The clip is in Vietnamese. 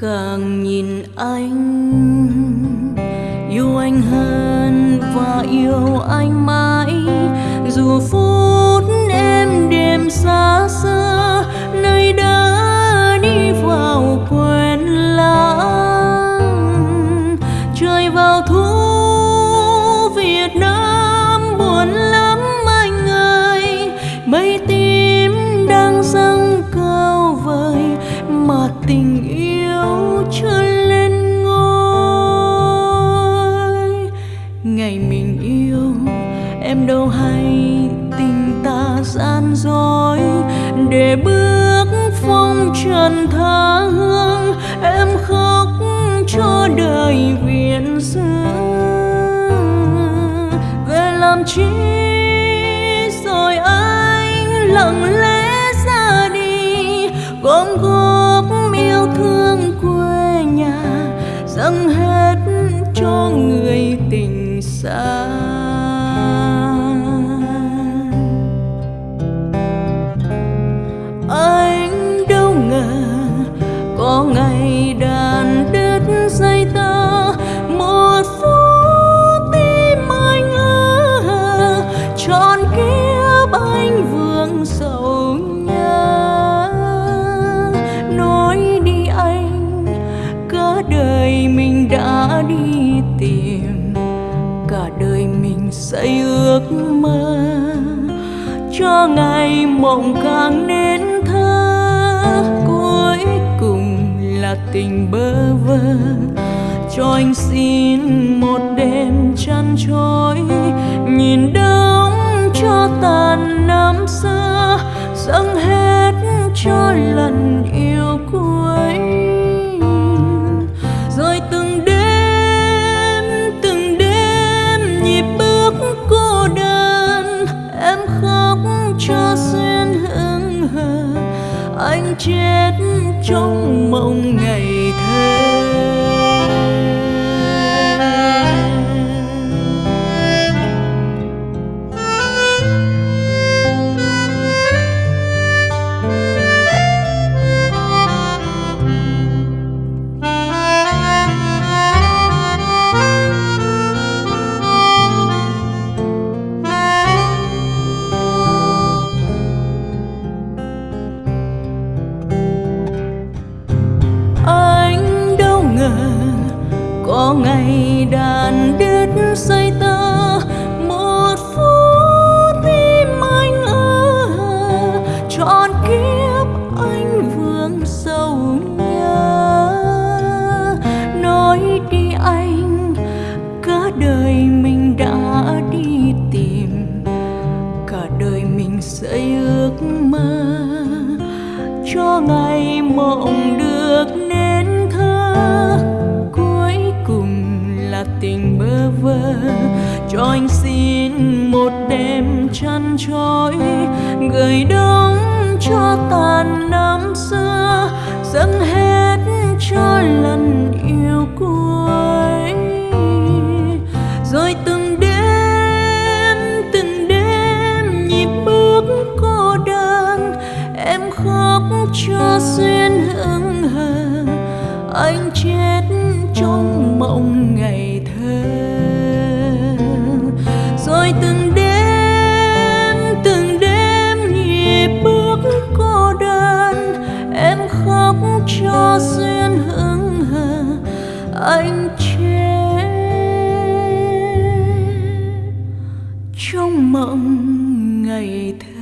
càng nhìn anh yêu anh hơn và yêu anh mãi, dù phút em đêm xa phong trần tha hương, em khóc cho đời viện dư về làm chi rồi anh lặng lẽ ra đi, gom góp yêu thương quê nhà, dâng hết cho người tình xa. Đi tìm. Cả đời mình xây ước mơ, cho ngày mộng càng nên thơ. Cuối cùng là tình bơ vơ, cho anh xin một đêm chăn trôi nhìn đông cho tàn năm xưa dâng hết cho lòng nhịp bước cô đơn, em khóc cho duyên hững hờ. Anh chết trong mộng ngày thơ. Có ngày đàn đứt say tơ một phút tim anh ơ trọn kiếp anh vương sâu nhớ. Nói đi anh, cả đời mình đã đi tìm, cả đời mình xây ước mơ. Cho ngày mộng được tình bơ vơ. Cho anh xin một đêm chăn trối gửi đông cho tàn năm xưa, dâng hết cho lần yêu cuối. Rồi từng đêm từng đêm nhịp bước cô đơn, em khóc cho duyên hững hờ. Anh mộng ngày thơ.